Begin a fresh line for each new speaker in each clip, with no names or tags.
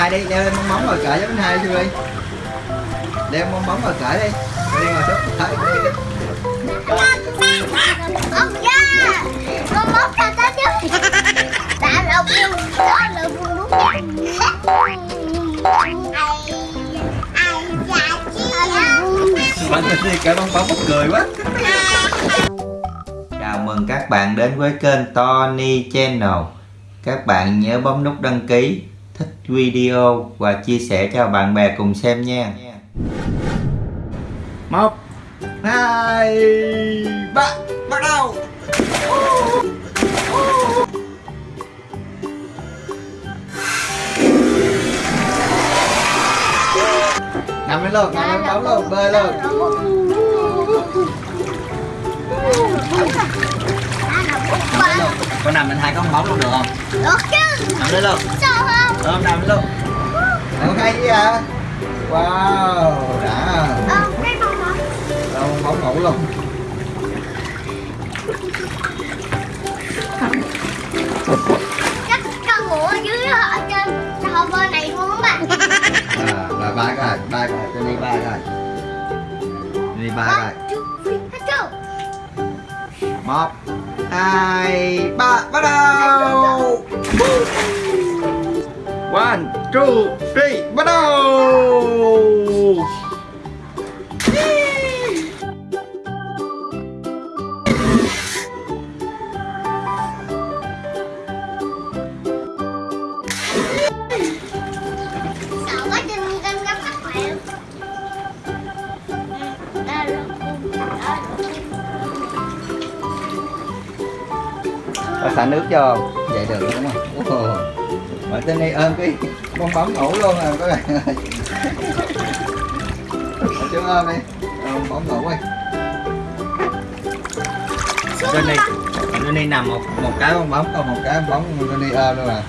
hai đi đeo lên bong bóng rồi cởi cho anh hai đi đi đeo bong bóng rồi cởi đi. Đi ngồi xuống cởi
ông con bóc ra tới chứ đã lộc luôn đó là luôn đúng ai ai chi
bạn đi cởi bong bóng cười quá. Chào mừng các bạn đến với kênh Tony Channel. Các bạn nhớ bấm nút đăng ký, thích video và chia sẻ cho bạn bè cùng xem nha. Một, hai, ba, bắt đầu. Nằm lên luôn, nằm lên bóng luôn, bơi luôn. Con nằm lên hai con bóng luôn được không?
được chứ.
Nằm lên luôn Ôm nằm luôn Nằm hay gì à? Wow, đã.
Ờ cái bông hả
Đâu bóng ngủ luôn
chắc con ngủ ở dưới ở trên sao bên này luôn các bạn.
À, Rồi ba cái ba cái cho đi ba cái Đi ba cái
hết chưa
Một Hai Ba Bắt đầu Two Three Bắt đầu
cung.
Có xả nước cho? Vậy được đúng không? Ồ. Mà tên này ôm cái bong bóng ngủ luôn à các bạn ơi chỗ ôm đi. Ôm bóng ngủ đi. Trên
đi
đây
con.
Trên đây nằm một một cái bong bóng còn một cái bóng trên đây ôm luôn à.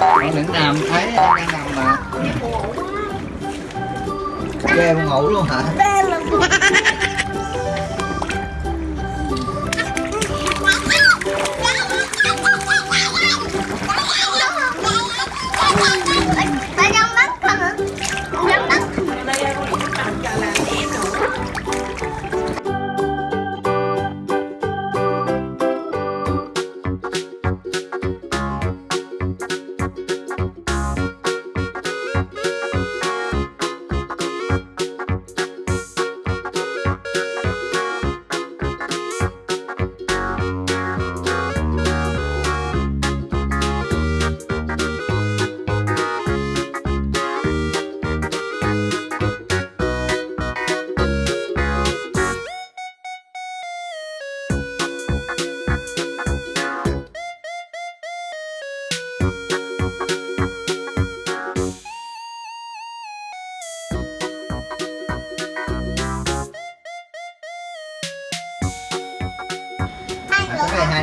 Con đừng nằm thấy em đang nằm mà Ghê con ngủ luôn hả?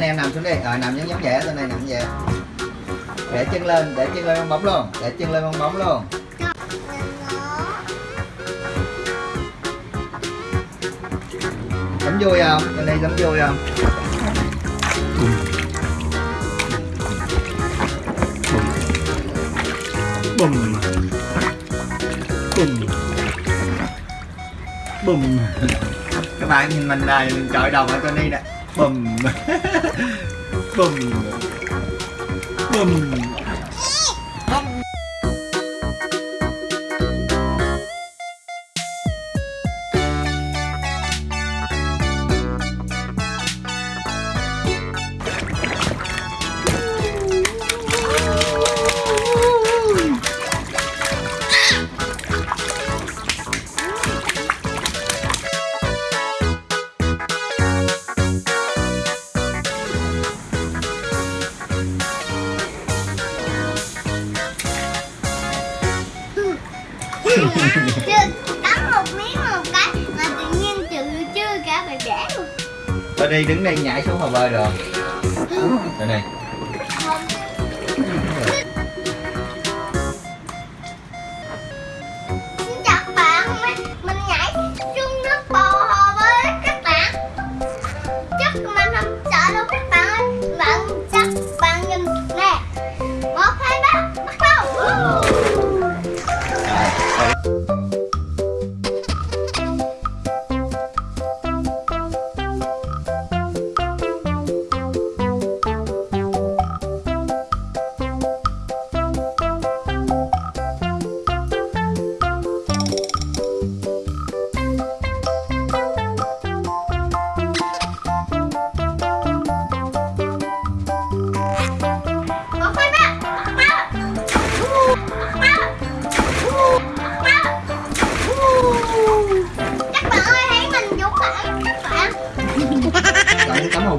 em nằm xuống đi. Rồi nằm giống giống vậy trên đây nằm vậy. Để chân lên, để chân lên bong bóng luôn. Để chân lên bong bóng luôn. Giống vui không? Trên đây giống vui không?
bùm. Bùm. Bùm.
Các bạn nhìn mình này, mình chọi đồng ở Tony nè Bùm Bùm Bùm
Chưa cắn một miếng một cái mà tự nhiên chữ chưa cả bài vẽ luôn
Tony đứng đây nhảy xuống hồ bơi được
đây
này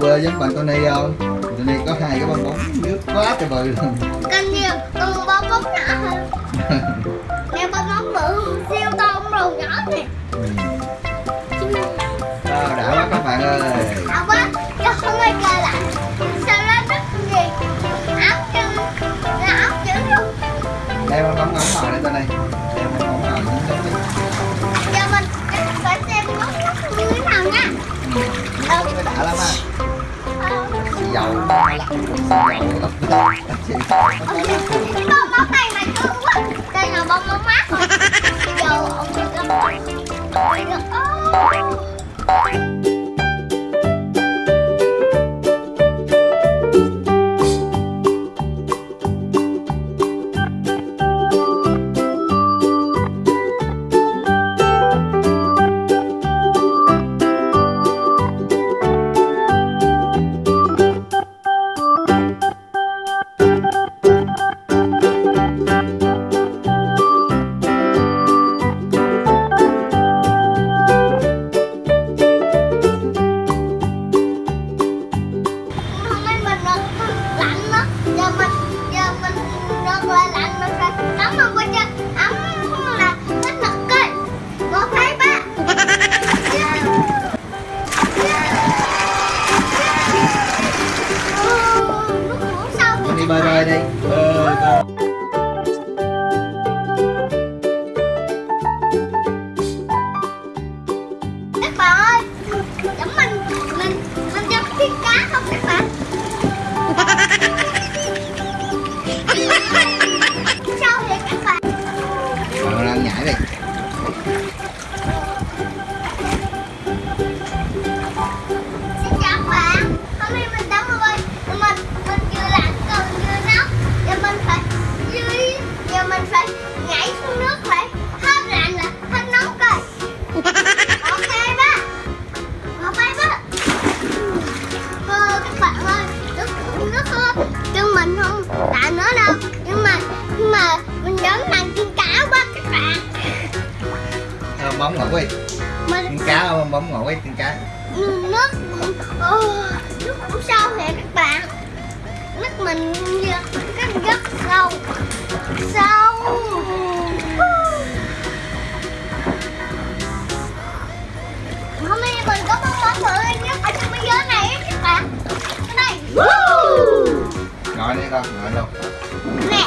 bơi giống bạn Tony không Tony có hai cái bong bóng nước quá trời bự. Luôn
Cần nhiều Còn bong bóng nhỏ hơn Nè bong bóng bự Siêu to bóng rồng nhỏ nè
Wow, đã quá các bạn ơi Cái
bong bóng này mà cưng quá Đây là bong bóng mát rồi Giờ ông Ngủ
đi.
Mình
Con cá bong bóng ngủ đi con cá.
Nước nước cũng sâu vậy các bạn. Nước mình rất rất sâu. Sâu. Hôm nay mình có bong bóng bự nhất ở trong thế giới này các bạn. Cái này.
Ngồi đi con ngồi luôn.
Nè